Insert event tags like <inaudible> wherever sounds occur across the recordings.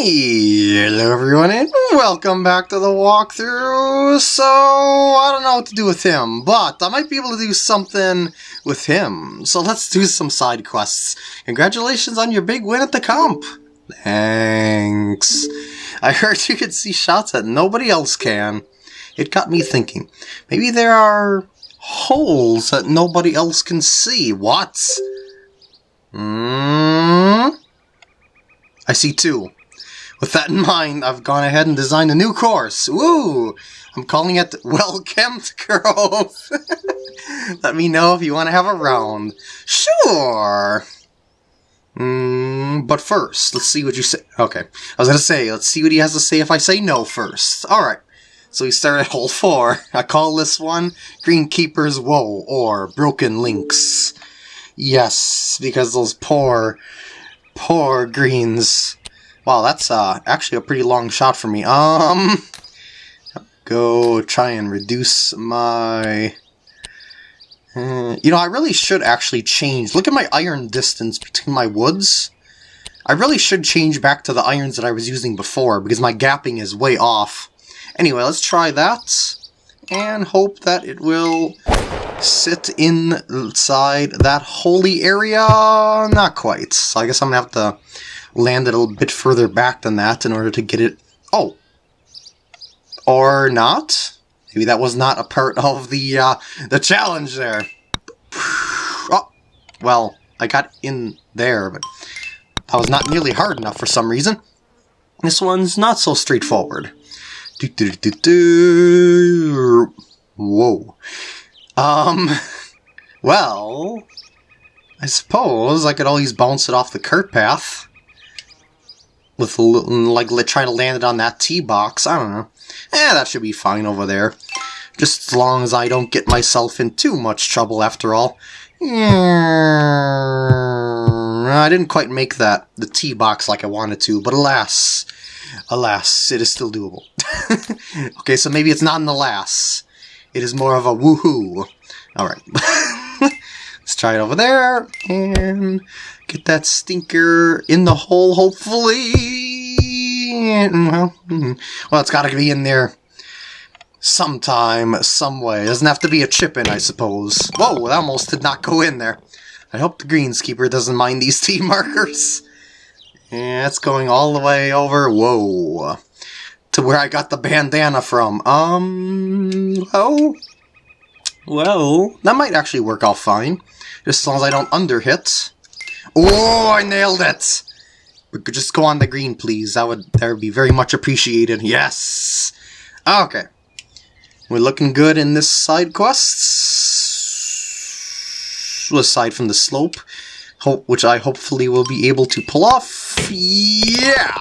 Hello everyone and welcome back to the walkthrough. So, I don't know what to do with him, but I might be able to do something with him. So let's do some side quests. Congratulations on your big win at the comp. Thanks. I heard you could see shots that nobody else can. It got me thinking. Maybe there are holes that nobody else can see. What? Hmm? I see two. With that in mind, I've gone ahead and designed a new course. Woo! I'm calling it Well-Kempt Grove. <laughs> Let me know if you want to have a round. Sure! Mm, but first, let's see what you say. Okay, I was gonna say, let's see what he has to say if I say no first. Alright, so we start at <laughs> hole 4. I call this one Greenkeeper's Woe, or Broken Links. Yes, because those poor, poor greens Wow, that's uh, actually a pretty long shot for me. Um, go try and reduce my... Uh, you know, I really should actually change. Look at my iron distance between my woods. I really should change back to the irons that I was using before, because my gapping is way off. Anyway, let's try that, and hope that it will sit inside that holy area. Not quite. So I guess I'm going to have to landed a little bit further back than that in order to get it... Oh! Or not? Maybe that was not a part <laughs> of the, uh, the challenge there. <sighs> Oh! Well, I got in there, but that was not nearly hard enough for some reason. This one's not so straightforward. Do, do, do, do. Whoa. Um, <laughs> well, I suppose I could always bounce it off the cart path with like trying to land it on that tee box. I don't know. Eh, that should be fine over there. Just as long as I don't get myself in too much trouble after all. I didn't quite make that, the tee box like I wanted to, but alas, alas, it is still doable. <laughs> okay, so maybe it's not an alas. It is more of a woohoo. Alright. Let's <laughs> try it over there, and get that stinker in the hole, hopefully. Well, hmm. well it's got to be in there sometime, some way. It doesn't have to be a chip in, I suppose. Whoa, that almost did not go in there. I hope the greenskeeper doesn't mind these <laughs> T markers. Yeah, it's going all the way over. Whoa. To where I got the bandana from. Um, well, well, that might actually work out fine. Just as long as I don't underhit. Oh, I nailed it! We could just go on the green, please. That would that would be very much appreciated. Yes! Okay. We're looking good in this side quest. Aside from the slope, hope, which I hopefully will be able to pull off. Yeah!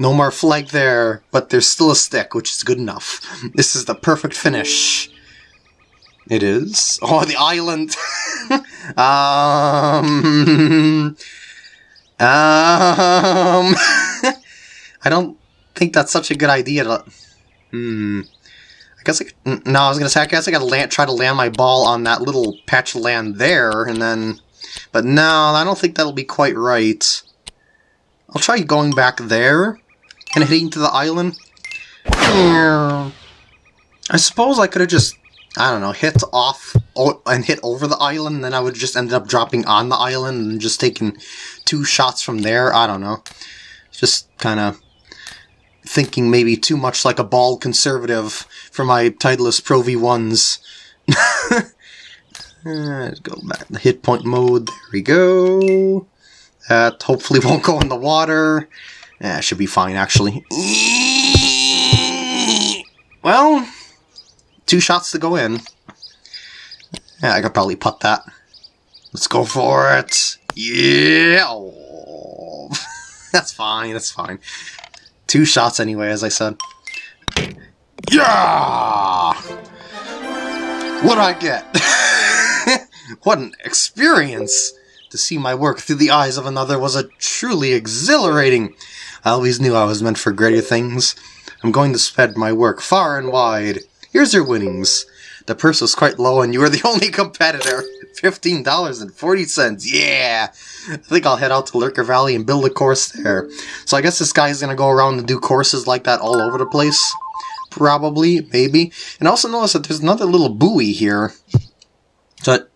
No more flag there, but there's still a stick, which is good enough. This is the perfect finish. It is. <laughs> Oh, the island. <laughs> um. <laughs> Um. I don't think that's such a good idea to. Hmm. I guess I. No, I was gonna say. I guess I gotta land, try to land my ball on that little patch of land there, and then. But no, I don't think that'll be quite right. I'll try going back there and heading to the island. I suppose I could have just I don't know, hit off and hit over the island, and then I would just end up dropping on the island and just taking two shots from there. I don't know. Just kind of thinking maybe too much like a bald conservative for my Titleist Pro V1s. Let's <laughs> uh, go back to hit point mode. There we go. That hopefully <laughs> won't go in the water. Yeah, should be fine, actually. <laughs> Well, two shots to go in. Yeah, I could probably putt that. Let's go for it. Yeah! Oh. <laughs> that's fine, that's fine. Two shots anyway, as I said. Yeah! What'd I get? <laughs> what an experience! To see my work through the eyes of another was a truly exhilarating. I always knew I was meant for greater things. I'm going to spread my work far and wide. Here's your winnings. The purse was quite low and you were the <laughs> only competitor. $15.40. Yeah! I think I'll head out to Lurker Valley and build a course there. So I guess this guy's gonna go around and do courses like that all over the place. Probably, maybe. And also notice that there's another little buoy here. So,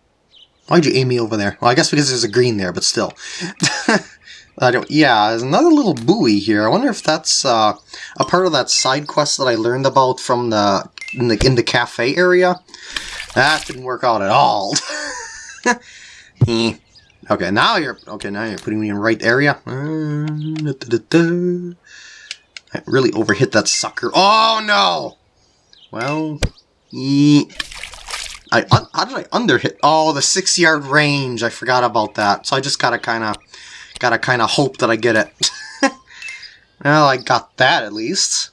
why'd you aim me over there? Well, I guess because there's a green there, but still. <laughs> I don't, yeah, there's another little buoy here. I wonder if that's uh, a part of that side quest that I learned about from the in the, in the cafe area. That didn't work out at all. <laughs> okay, now you're okay. Now you're putting me in the right area. Uh, I really overhit that sucker. Oh no! Well, I how did I underhit? Oh, the six yard range. I forgot about that. So I just gotta kind of gotta kind of hope that I get it. <laughs> well, I got that at least.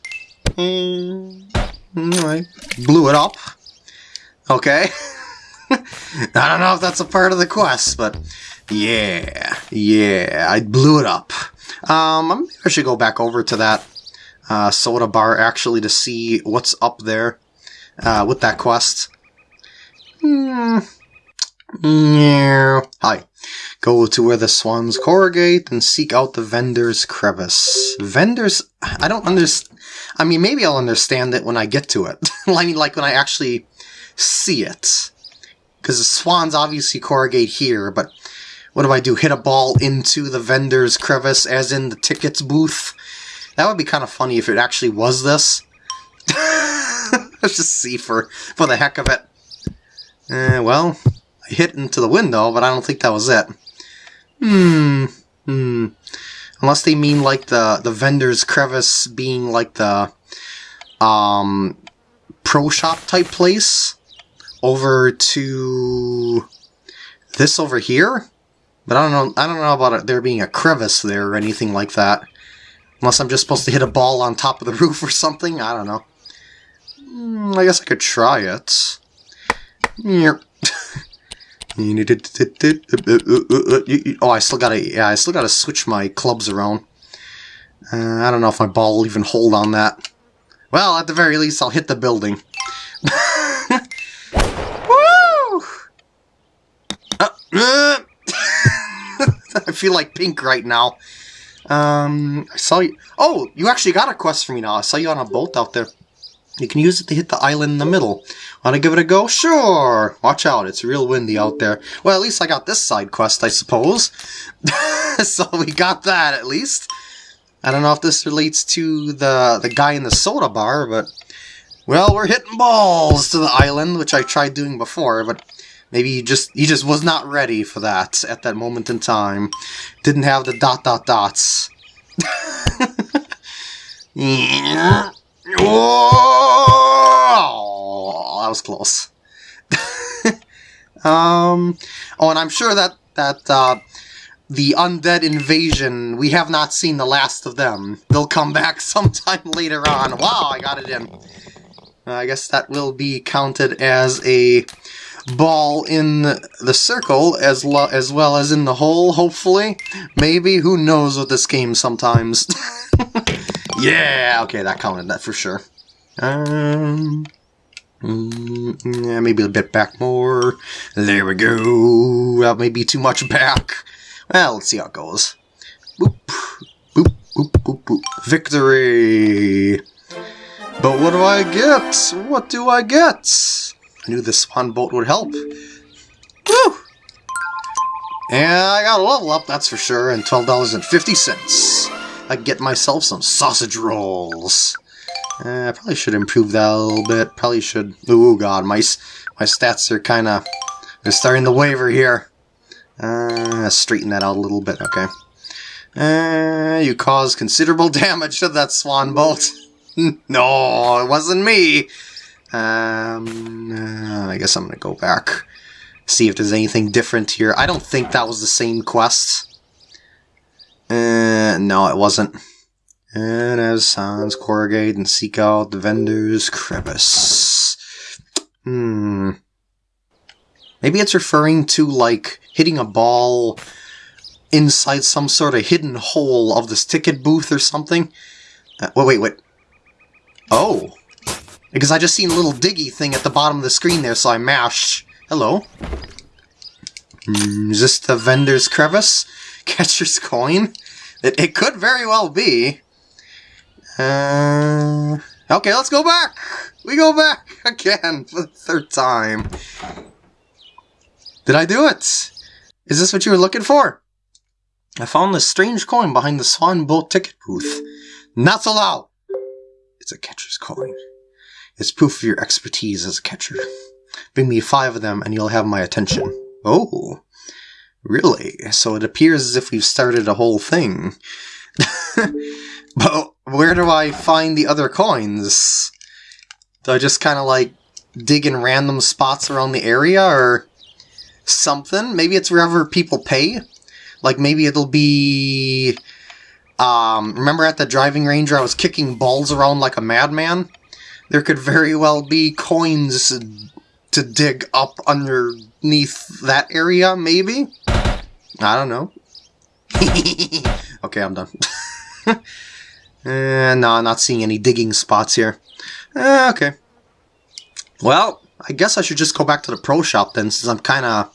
Mm, I blew it up. Okay. <laughs> I don't know if that's a part of the quest, but yeah, yeah, I blew it up. Um, I should go back over to that uh, soda bar actually to see what's up there uh, with that quest. Hmm. Yeah. Hi. Go to where the swans corrugate and seek out the vendor's crevice. Vendors? I don't understand. I mean, maybe I'll understand it when I get to it. <laughs> I mean, like when I actually see it. Because the swans obviously corrugate here, but what do I do? Hit a ball into the vendor's crevice, as in the tickets booth? That would be kind of funny if it actually was this. <laughs> Let's just see for, for the heck of it. Uh, well, I hit into the window, but I don't think that was it. Hmm. Hmm. Unless they mean like the, the vendor's crevice being like the um, pro shop type place over to this over here. But I don't know. I don't know about it, there being a crevice there or anything like that. Unless I'm just supposed to hit a ball on top of the <laughs> roof or something. I don't know. Mm, I guess I could try it. <laughs> oh, I still gotta. Yeah, I still gotta switch my clubs around. Uh, I don't know if my ball will even hold on that. Well, at the very least, I'll hit the building. <laughs> Woo! Uh, uh. <laughs> I feel like pink right now. Um, I saw you. Oh, you actually got a quest for me now. I saw you on a boat out there. You can use it to hit the island in the middle. Want to give it a go? Sure! Watch out, it's real windy out there. Well, at least I got this side quest, I suppose. <laughs> so we got that, at least. I don't know if this relates to the, the guy in the soda bar, but... Well, we're hitting balls to the island, which I tried doing before, but maybe he just he just was not ready for that at that moment in time. Didn't have the dot dot dots. <laughs> yeah. Oh, that was close. <laughs> um, oh, and I'm sure that that uh, the undead invasion, we have not seen the last of them. They'll come back <laughs> sometime later on. Wow, I got it in. Uh, I guess that will be counted as a ball in the circle as, as well as in the hole, hopefully. Maybe, who knows with this game sometimes. <laughs> Yeah, okay, that counted that for sure. Um, mm, yeah, maybe a bit back more. There we go. That may be too much back. Well, let's see how it goes. Boop, boop, boop, boop, boop. Victory! But what do I get? What do I get? I knew this swan boat would help. Woo! And I got a level up, that's for sure, and $12.50. I get myself some sausage rolls. Uh, I probably should improve that a little bit. Probably should... Oh god, my, my stats are kind of... They're starting to waver here. Uh, straighten that out a little bit, okay. Uh, you caused considerable <laughs> damage to that swan bolt. <laughs> no, it wasn't me. Um, uh, I guess I'm gonna go back. See if there's anything different here. I don't think that was the same quest. Uh, no, it wasn't. And as Sans corrugate and seek out the vendor's crevice. Hmm. Maybe it's referring to, like, hitting a ball inside some sort of hidden hole of this ticket booth or something. Uh, wait, wait, wait. Oh. Because I just seen a little diggy thing at the bottom of the screen there, so I mashed. Hello. Mm, is this the vendor's crevice? <laughs> Catcher's coin? It, it could very well be. Uh, okay, let's go back! We go back <laughs> again for the third time. Did I do it? Is this what you were looking for? I found this strange coin behind the Swan Boat ticket booth. Not so loud! It's a catcher's coin. It's proof of your expertise as a catcher. Bring me five of them and you'll have my attention. Oh, really? So it appears as if we've started a whole thing. <laughs> but where do I find the other coins? Do I just kind of like dig in random spots around the area or something? Maybe it's wherever people pay? Like maybe it'll be... Um, remember at the driving range I was kicking balls around like a madman? There could very well be coins to dig up underneath that area, maybe? I don't know. <laughs> okay, I'm done. <laughs> uh, no, I'm not seeing any digging spots here. Uh, okay. Well, I guess I should just go back to the pro shop then, since I'm kind of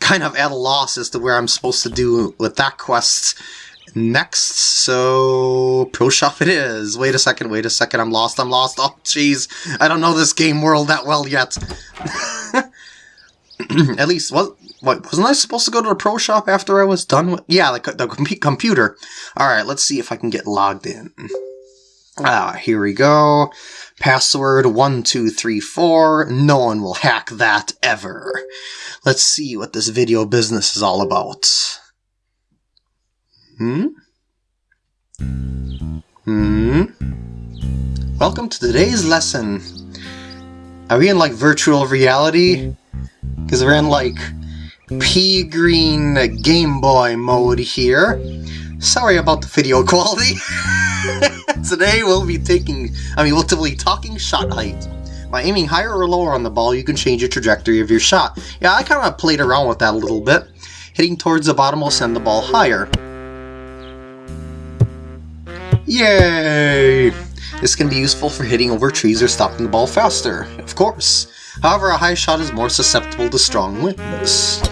kind of at a loss as to where I'm supposed to do with that quest next. So, Pro Shop it is. Wait a second, wait a second, I'm lost, I'm lost. Oh, jeez, I don't know this game world that well yet. <laughs> At least, what, what, wasn't I supposed to go to the Pro Shop after I was done with... Yeah, the com computer. Alright, let's see if I can get logged in. Ah, here we go. Password 1234. No one will hack that ever. Let's see what this video business is all about. Hmm? Hmm? Welcome to today's lesson. Are we in like virtual reality? Because we're in like pea green Game Boy mode here. Sorry about the video <laughs> quality. <laughs> Today we'll be taking, I mean, we'll be talking shot height. By aiming higher or lower on the ball, you can change the trajectory of your shot. Yeah, I kind of played around with that a little bit. Hitting towards the bottom will send the ball higher. Yay! This can be useful for hitting over trees or stopping the ball faster, of course. However, a high shot is more susceptible to strong winds.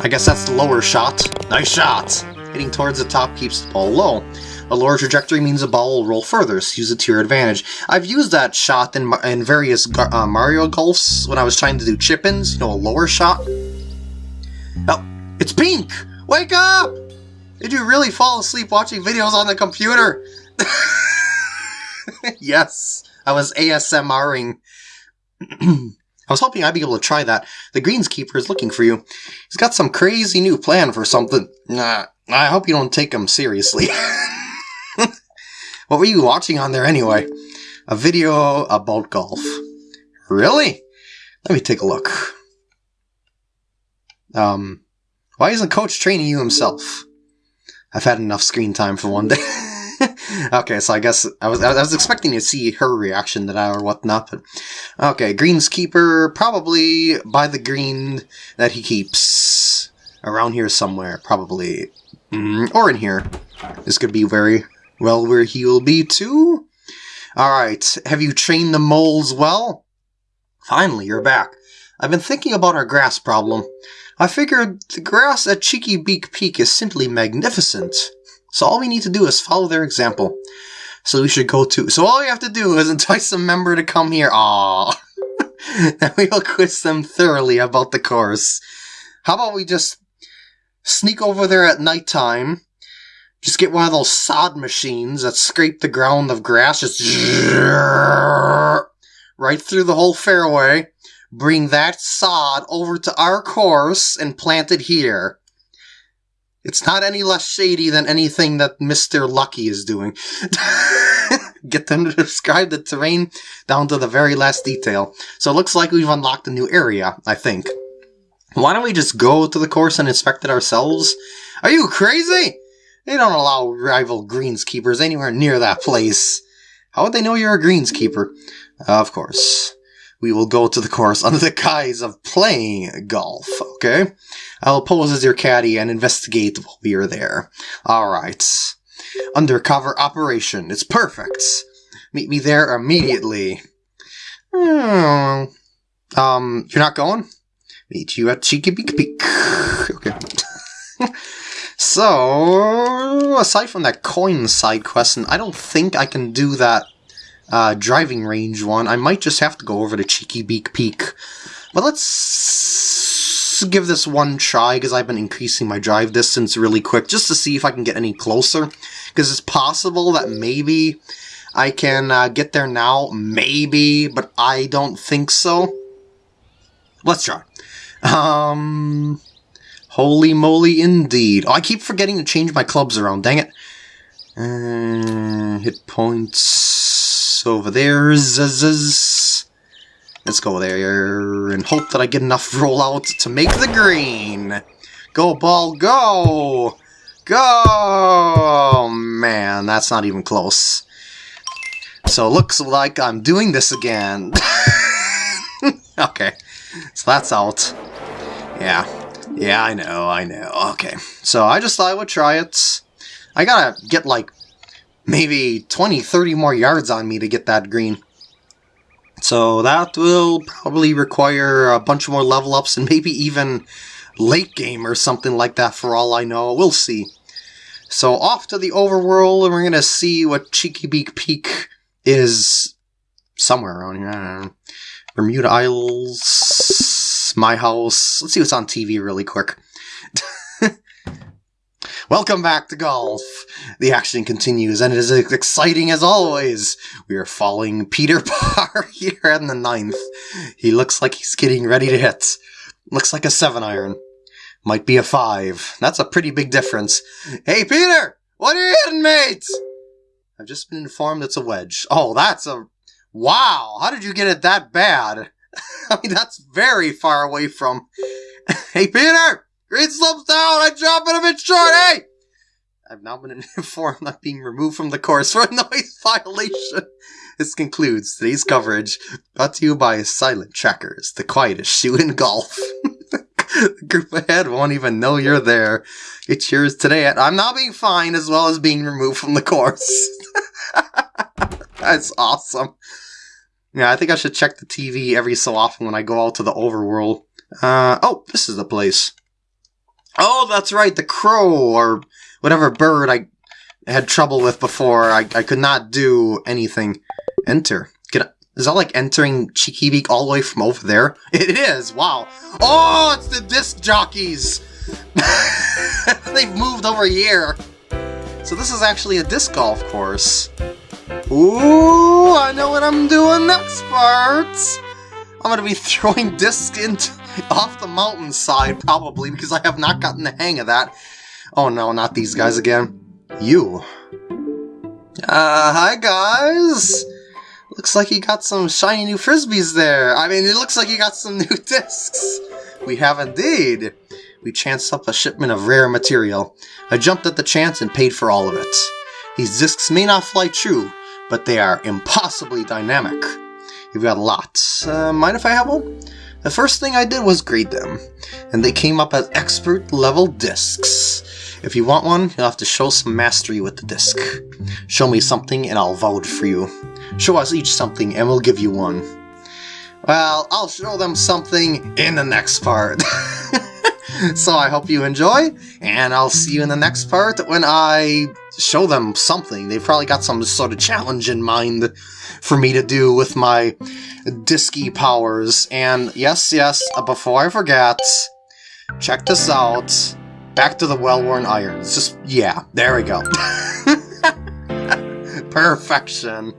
I guess that's the lower shot. Nice shot! Hitting towards the top keeps the ball low. A lower trajectory means the ball will roll further, so use it to your advantage. I've used that shot in, in various uh, Mario Golfs when I was trying to do chip-ins, you know, a lower shot. Oh, it's pink! Wake up! Did you really fall asleep watching videos on the computer? <laughs> yes, I was ASMRing. <clears throat> I was hoping I'd be able to try that. The greenskeeper is looking for you. He's got some crazy new plan for something. Nah, I hope you don't take him seriously. <laughs> what were you watching on there anyway? A video about golf. Really? Let me take a look. Um, why isn't Coach training you himself? I've had enough screen time for one day. <laughs> okay, so I guess I was I was expecting to see her reaction to that or whatnot, but okay, greenskeeper probably by the green that he keeps around here somewhere, probably, mm, or in here. This could be very well where he will be too. All right, have you trained the moles well? Finally, you're back. I've been thinking about our grass problem. I figured the grass at Cheeky Beak Peak is simply magnificent. So all we need to do is follow their example. So we should go to... So all we have to do is <laughs> entice a member to come here. Aww. and <laughs> we'll quiz them thoroughly about the course. How about we just sneak over there at nighttime, just get one of those sod machines that scrape the ground of grass, just <laughs> right through the whole fairway, bring that sod over to our course and plant it here. It's not any less shady than anything that Mr. Lucky is doing. <laughs> Get them to describe the terrain down to the very last detail. So it looks like we've unlocked a new area, I think. Why don't we just go to the course and inspect it ourselves? Are you crazy? They don't allow rival greenskeepers anywhere near that place. How would they know you're a greenskeeper? Of course we will go to the course under the guise of playing golf, okay? I'll pose as your caddy and investigate while we are there. Alright. Undercover operation. It's perfect. Meet me there immediately. Hmm. Um, you're not going? Meet you at Cheeky Beak Peak. Okay. <laughs> so, aside from that coin side quest, and I don't think I can do that uh, driving range one, I might just have to go over to Cheeky Beak Peak. But let's give this one try, because I've been increasing my drive distance really quick, just to see if I can get any closer. Because it's possible that maybe I can uh, get there now, maybe, but I don't think so. Let's try. Um, holy moly indeed. Oh, I keep forgetting to change my clubs around, dang it. Uh, hit points over there. Let's go there and hope that I get enough <laughs> rollout to make the green. Go, ball, go! Go! Oh, man, that's not even close. So looks like I'm doing this again. <laughs> okay, so that's out. Yeah, yeah, I know, I know. Okay, so I just thought I would try it. I gotta get like maybe 20, 30 more yards on me to get that green. So that will probably require a bunch more level ups and maybe even late game or something like that for all I know. We'll see. So off to the overworld and we're going to see what Cheeky Beak Peak is somewhere around here. Bermuda Isles, my house. Let's see what's on TV really quick. <laughs> Welcome back to golf. The action continues and it is as exciting as always. We are following Peter <laughs> Parr here in the ninth. He looks like he's getting ready to hit. Looks like a seven iron. Might be a five. That's a pretty big difference. Hey Peter! What are you hitting, mate? I've just been informed it's a wedge. Oh, that's a... Wow! How did you get it that bad? <laughs> I mean, that's very far away from... <laughs> hey, Peter! Green slopes down! I drop it a bit short, hey! I've now been <laughs> informed I'm being removed from the course for a noise violation. This concludes today's coverage, brought to you by Silent Trackers, the quietest shoe in golf. <laughs> the group ahead won't even know you're there. It's yours today at I'm now being fined as well as being removed from the course. <laughs> That's awesome. Yeah, I think I should check the TV every so often when I go out to the overworld. Uh, oh, this is the place. Oh, that's right, the crow, or whatever bird I had trouble with before. I, I could not do anything. Enter. Get is that like entering Cheeky Beak all the way from over there? <laughs> It is! Wow. Oh, it's the disc jockeys! <laughs> They've moved over here. So this is actually a disc golf course. Ooh, I know what I'm doing next part! I'm gonna be <laughs> throwing discs into, <laughs> off the mountainside, probably, because I have not gotten the hang of that. Oh no, not these guys again. You. Uh, hi guys! Looks like you got some shiny new frisbees there. I mean, it looks like you got some <laughs> new discs. We have indeed. We chanced up a shipment of rare material. I jumped at the chance and paid for all of it. These discs may not fly true, but they are impossibly dynamic. You've got lots. Uh, mind if I have one? The first thing I did was grade them, and they came up as expert level discs. If you want one, you'll have to show some mastery with the disc. Show me something and I'll vouch for you. Show us each something and we'll give you one. Well, I'll show them something in the next part. <laughs> so I hope you enjoy, and I'll see you in the next part when I show them something. They've probably got some sort of challenge in mind for me to do with my disky powers. And yes, yes, uh, before I forget, check this out. Back to the well-worn irons. Just, yeah, there we go. <laughs> Perfection.